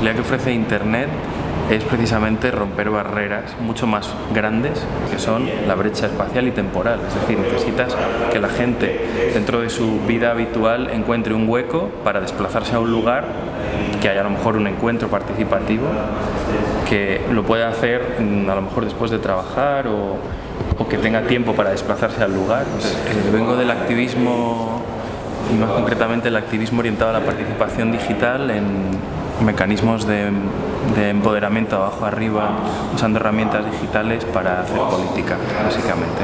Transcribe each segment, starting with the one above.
posibilidad que ofrece Internet es precisamente romper barreras mucho más grandes que son la brecha espacial y temporal. Es decir, necesitas que la gente dentro de su vida habitual encuentre un hueco para desplazarse a un lugar, que haya a lo mejor un encuentro participativo, que lo pueda hacer mm, a lo mejor después de trabajar o, que tenga tiempo para desplazarse al lugar. Eh, vengo del activismo y más concretamente el activismo orientado a la participación digital en mecanismos de, empoderamiento abajo arriba, usando herramientas digitales para hacer política, básicamente.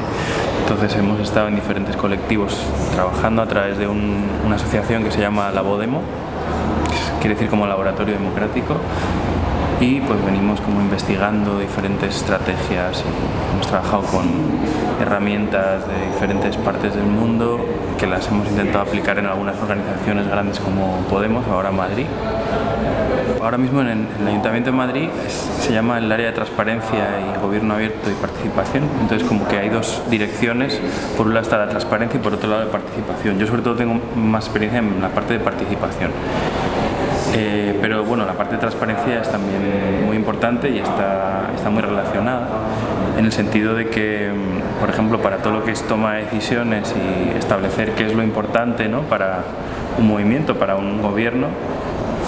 Entonces hemos estado en diferentes colectivos trabajando a través de una asociación que se llama Labodemo, quiere decir como laboratorio democrático, y pues venimos como investigando diferentes estrategias hemos trabajado con herramientas de diferentes partes del mundo que las hemos intentado aplicar en algunas organizaciones grandes como Podemos, ahora Madrid. Ahora mismo en el Ayuntamiento de Madrid se llama el área de transparencia y gobierno abierto y participación, entonces como que hay dos direcciones, por un lado está la transparencia y por otro lado la participación. Yo sobre todo tengo más experiencia en la parte de participación. Eh, pero bueno, la parte de transparencia es también muy importante y está, está muy relacionada en el sentido de que, mm, por ejemplo, para todo lo que es toma de decisiones y establecer qué es lo importante ¿no? para un movimiento, para un gobierno,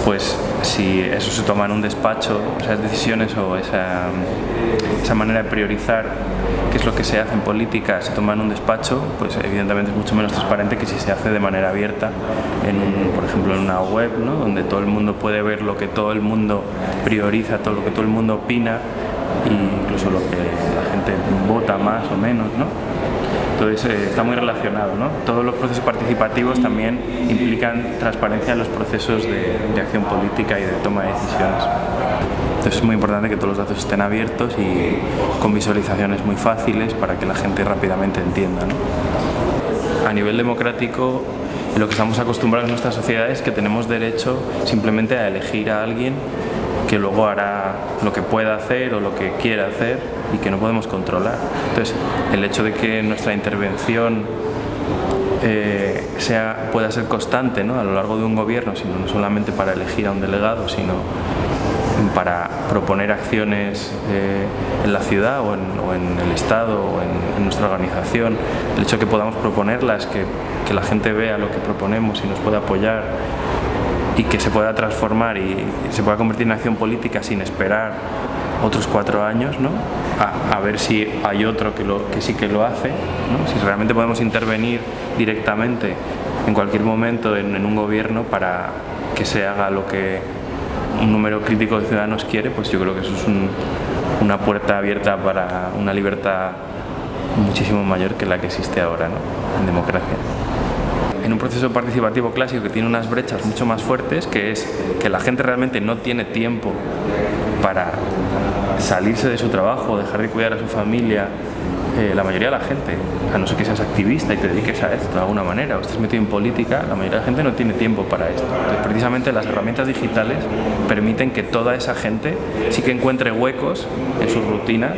pues si eso se toma en un despacho, esas decisiones o esa, esa, manera de priorizar qué es lo que se hace en política se toma en un despacho, pues evidentemente es mucho menos transparente que si se hace de manera abierta, en por ejemplo en una web, ¿no? donde todo el mundo puede ver lo que todo el mundo prioriza, todo lo que todo el mundo opina e incluso lo que la gente vota más o menos. ¿no? Entonces eh, está muy relacionado. ¿no? Todos los procesos participativos también implican transparencia en los procesos de, acción política y de toma de decisiones. Entonces es muy importante que todos los datos estén abiertos y con visualizaciones muy fáciles para que la gente rápidamente entienda. A nivel democrático lo que estamos acostumbrados en nuestra sociedad es que tenemos derecho simplemente a elegir a alguien que luego hará lo que pueda hacer o lo que quiera hacer y que no podemos controlar. Entonces, el hecho de que nuestra intervención eh, sea, pueda ser constante ¿no? a lo largo de un gobierno, sino no solamente para elegir a un delegado, sino para proponer acciones eh, en la ciudad o en, el Estado o en, nuestra organización, el hecho de que podamos proponerlas, que, que la gente vea lo que proponemos y nos pueda apoyar y que se pueda transformar y se pueda convertir en acción política sin esperar otros cuatro años, ¿no? a, ver si hay otro que, lo, que sí que lo hace, ¿no? si realmente podemos intervenir directamente en cualquier momento en, un gobierno para que se haga lo que un número crítico de ciudadanos quiere, pues yo creo que eso es una puerta abierta para una libertad muchísimo mayor que la que existe ahora ¿no? en democracia en un proceso participativo clásico que tiene unas brechas mucho más fuertes, que es que la gente realmente no tiene tiempo para salirse de su trabajo, dejar de cuidar a su familia, eh, la mayoría de la gente, a no ser que seas activista y te dediques a esto de alguna manera o estés metido en política, la mayoría de la gente no tiene tiempo para esto. Precisamente las herramientas digitales permiten que toda esa gente sí que encuentre huecos en sus rutinas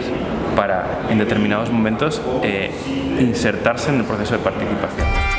para en determinados momentos eh, insertarse en el proceso de participación.